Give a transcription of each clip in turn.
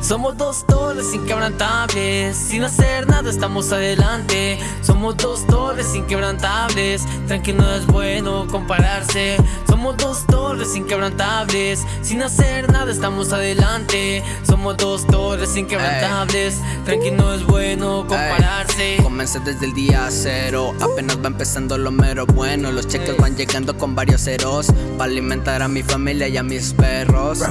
Somos dos torres inquebrantables. Sin hacer nada estamos adelante. Somos dos torres inquebrantables. Tranquilo no es bueno compararse. Somos dos torres inquebrantables. Sin hacer nada estamos adelante. Somos dos torres inquebrantables. Tranquilo no es bueno compararse. Comencé desde el día cero. Apenas va empezando lo mero bueno. Los cheques van llegando con varios ceros. Para alimentar a mi familia y a mis perros.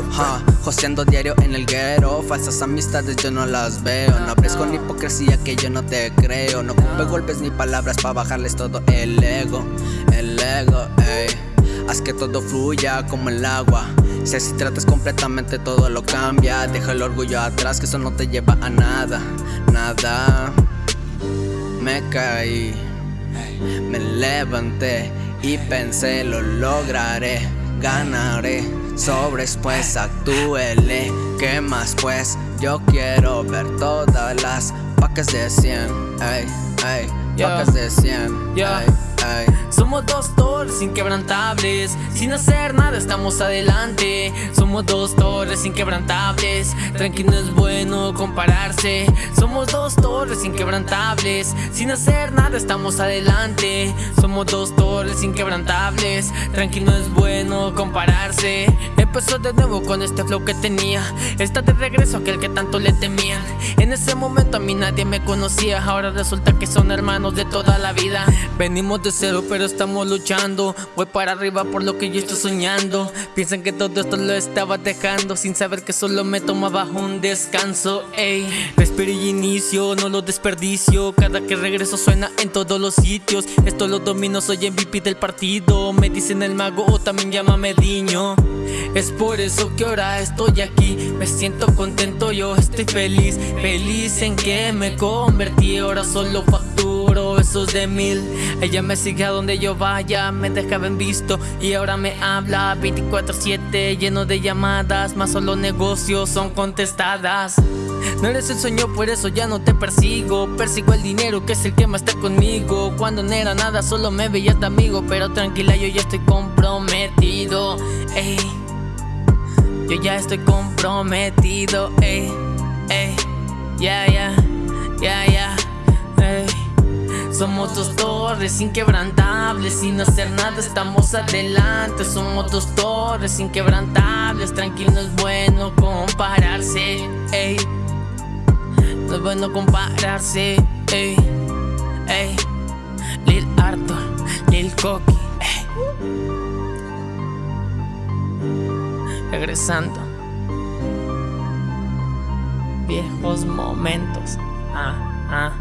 Joseando diario en el guero Falsas amistades yo no las veo. No hables con hipocresía que yo no te creo. No ocupe golpes ni palabras para bajarles todo el ego El ego, ey. Haz que todo fluya como el agua. Si así tratas completamente todo lo cambia. Deja el orgullo atrás que eso no te lleva a nada Nada. Me caí Me levanté y pensé lo lograré Ganaré Sobres pues actúele. ¿Qué más pues? Yo quiero ver todas las pacas de 100 Ey, ey, pacas de 100 somos dos torres inquebrantables Sin hacer nada estamos adelante. Somos dos torres inquebrantables Tranquilo es bueno compararse. Somos dos torres inquebrantables Sin hacer nada estamos adelante. Somos dos torres inquebrantables Tranquilo es bueno compararse Empezó de nuevo con este flow que tenía. Está de regreso aquel que tanto le temían. En ese momento a mí nadie me conocía. Ahora resulta que son hermanos de toda la vida. Venimos de cero pero estamos luchando. Voy para arriba por lo que yo estoy soñando. Piensan que todo esto lo estaba dejando. Sin saber que solo me tomaba un descanso Ey, respiro y inicio, no lo desperdicio. Cada que regreso suena en todos los sitios. Esto lo domino, soy MVP del partido. Me dicen el mago o también llámame Diño es por eso que ahora estoy aquí. Me siento contento, yo estoy feliz. Feliz en que me convertí. Ahora solo facturo esos de mil. Ella me sigue a donde yo vaya Me dejaba en visto. Y ahora me habla 24-7 lleno de llamadas Más solo negocios son contestadas. No eres el sueño, por eso ya no te persigo. Persigo el dinero que es el que más está conmigo. Cuando no era nada, solo me veías de amigo. Pero tranquila, yo ya estoy comprometido. Ey. Yo ya estoy comprometido, ey, ey, ya, ya, ya, ya, ey. Somos dos torres inquebrantables, sin hacer nada estamos adelante. Somos dos torres inquebrantables, tranquilo es bueno compararse, ey. No es bueno compararse, ey, ey. Lil Arthur, Lil Coqui, ey regresando. Viejos momentos. Ah, ah.